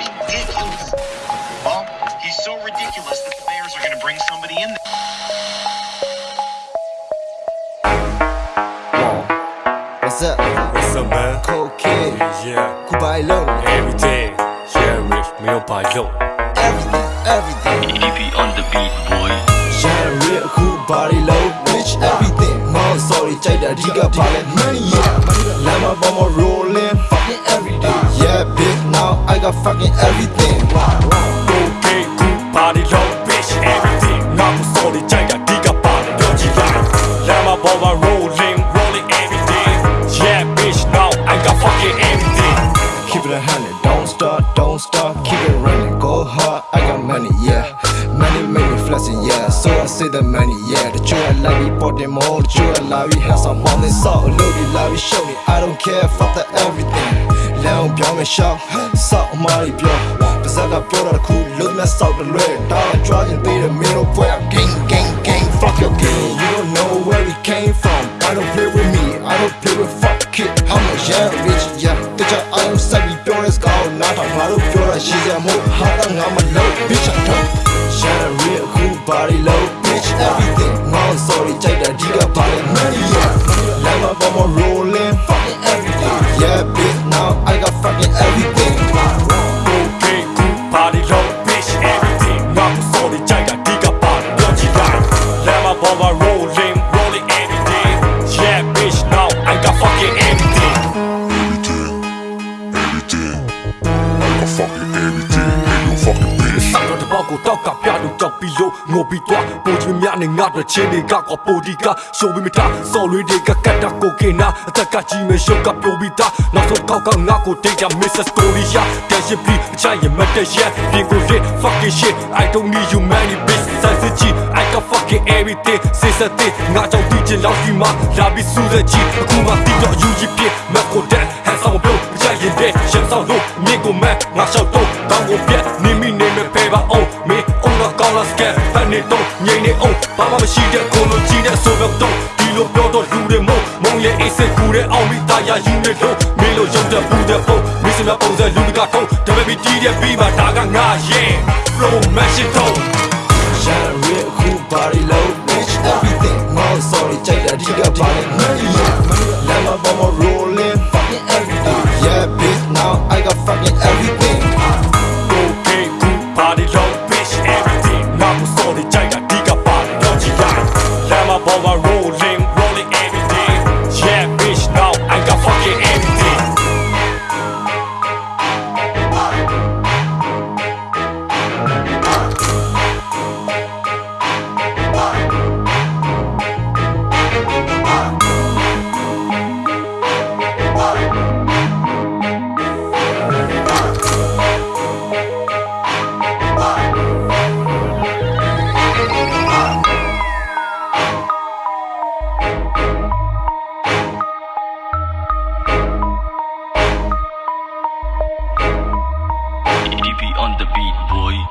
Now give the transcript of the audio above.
ridiculous. Well, he's so ridiculous that the Bears are going to bring somebody in there. What's up? What's up, man? Cold kid. Yeah, Goodbye, low. everything. Yeah, rich, 没有白肉。 Everything, everything. EP on the beat boy Shine real cool body low. Bitch, everything. Mom, sorry, ကြိုက်တာအဓိကပါလဲ money, yeah. like I'm fucking everything. 고개 굽발이 low bitch everything. 나무 소리 자기가 네가 빠른 여지랑. Lama boba rolling rolling everything. Yeah bitch now I got fucking everything. Keep it a hundred, don't stop, don't stop, keep it running, go hard. I got money, yeah. Money make me flexing, yeah. So I say the money, yeah. The true I love you, bought them all. The true I love you, have some money, so look, you love you, show me. I don't care, fuck the everything. လမ်းပြောင်းမရှောက်စောက်အမားကြီးပြောပါစကပြောတာတစ်ခုလုံးမဲ့စောက်တလွဲတောင်းကြွားရင် fucking everything. Ain't no fucking bitch. ဆောက်တော့တပေါက်ကိုတောက်ကပြလို့ကြောက်ပြီးလို့ငိုပြီးတော့ပိုချင်များနဲ့ငါတို့ချင်းတွေကကောပိုဒီကရှိုးပြီးမထားစော်လွေတွေကကတ်တာကိုကင်နာအသက်ကကြီးမဲ့ရှုပ်ကပြိုပြီးသားနောက်ဆုံးကောက်ကငါကိုတိတ်တာ Mrs. Korea တက်ရှိပြီးအချင်ရမတက်ရက်ပြင်ကိုရ fucking shit I don't need you many bitch စိုက်စကြည့် I got fucking everything စေစတဲ့ငါကြောင့်တီးချင်လောက်ဒီမှာလာပြီးစူးစက်ကြည့်အခုမှတီးတော့ယူကြီးပြမက်ကိုတ နေတော့ငိမ့်နေအောင်ဘာမှမရှိတဲ့ကိုလိုကြီးတဲ့ဆိုတော့တော့ဒီလိုပြောတော့လူတွေမုံမုံရဲ့အိတ်ဆက်ကူတဲ့အောင်မိသားရယူနေလို့မင်းလိုရုံတဲ့ပူတဲ့ပုံမင်းစမပုံစံလူတကထုံးတပည့်ပြီးတီးတဲ့ပြီးမှဒါကငါရဲ့ flow machine တော့ Shine real cool body on the beat, boy.